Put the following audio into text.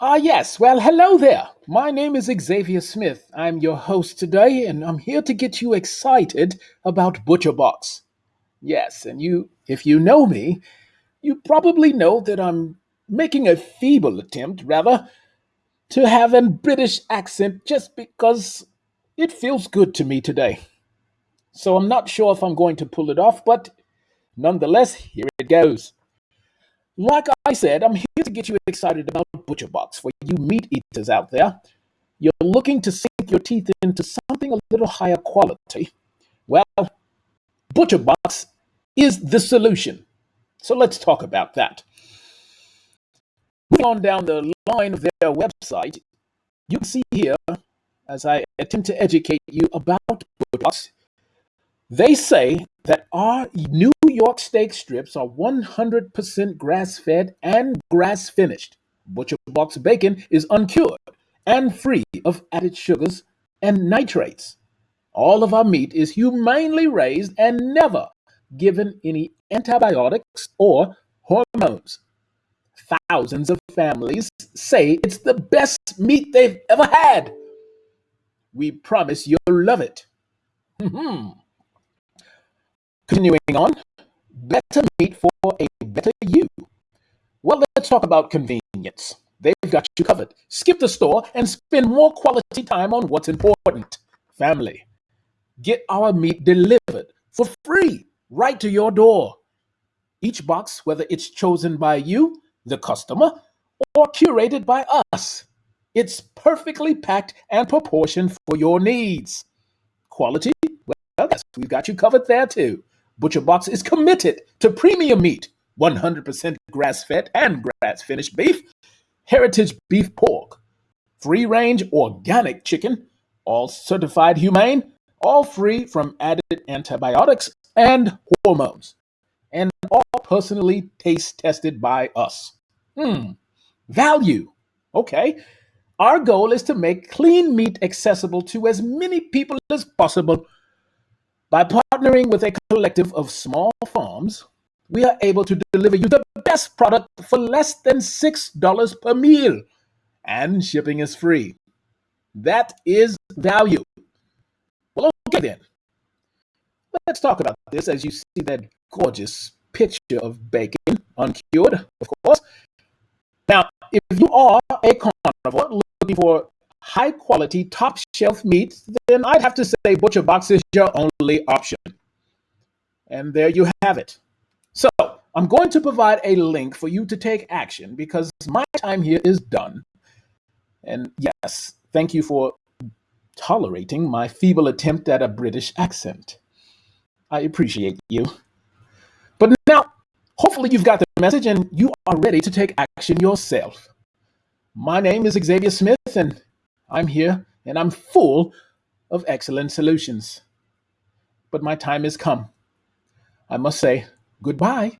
Ah, yes. Well, hello there. My name is Xavier Smith. I'm your host today, and I'm here to get you excited about ButcherBox. Yes, and you, if you know me, you probably know that I'm making a feeble attempt, rather, to have a British accent just because it feels good to me today. So I'm not sure if I'm going to pull it off, but nonetheless, here it goes. Like I said, I'm here to get you excited about ButcherBox for you meat eaters out there. You're looking to sink your teeth into something a little higher quality. Well, ButcherBox is the solution. So let's talk about that. Moving on down the line of their website, you can see here, as I attempt to educate you about ButcherBox, they say that our New York steak strips are 100% grass fed and grass finished. Butcher Box bacon is uncured and free of added sugars and nitrates. All of our meat is humanely raised and never given any antibiotics or hormones. Thousands of families say it's the best meat they've ever had. We promise you'll love it. Hmm, hmm. Continuing on, better meat for a better you. Well, let's talk about convenience. They've got you covered. Skip the store and spend more quality time on what's important family. Get our meat delivered for free right to your door. Each box, whether it's chosen by you, the customer, or curated by us, it's perfectly packed and proportioned for your needs. Quality? Well, yes, we've got you covered there too. ButcherBox is committed to premium meat, 100% grass-fed and grass-finished beef, heritage breed pork, free-range organic chicken, all certified humane, all free from added antibiotics and hormones, and all personally taste tested by us. Hmm, value. Okay. Our goal is to make clean meat accessible to as many people as possible by partnering with a collective of small farms, we are able to deliver you the best product for less than $6 per meal, and shipping is free. That is value. Well, okay then. Let's talk about this as you see that gorgeous picture of bacon, uncured, of course. Now, if you are a carnivore looking for high quality, top shelf meat, then I'd have to say ButcherBox is your only option. And there you have it. So I'm going to provide a link for you to take action because my time here is done. And yes, thank you for tolerating my feeble attempt at a British accent. I appreciate you. But now, hopefully, you've got the message and you are ready to take action yourself. My name is Xavier Smith, and I'm here and I'm full of excellent solutions. But my time has come. I must say goodbye.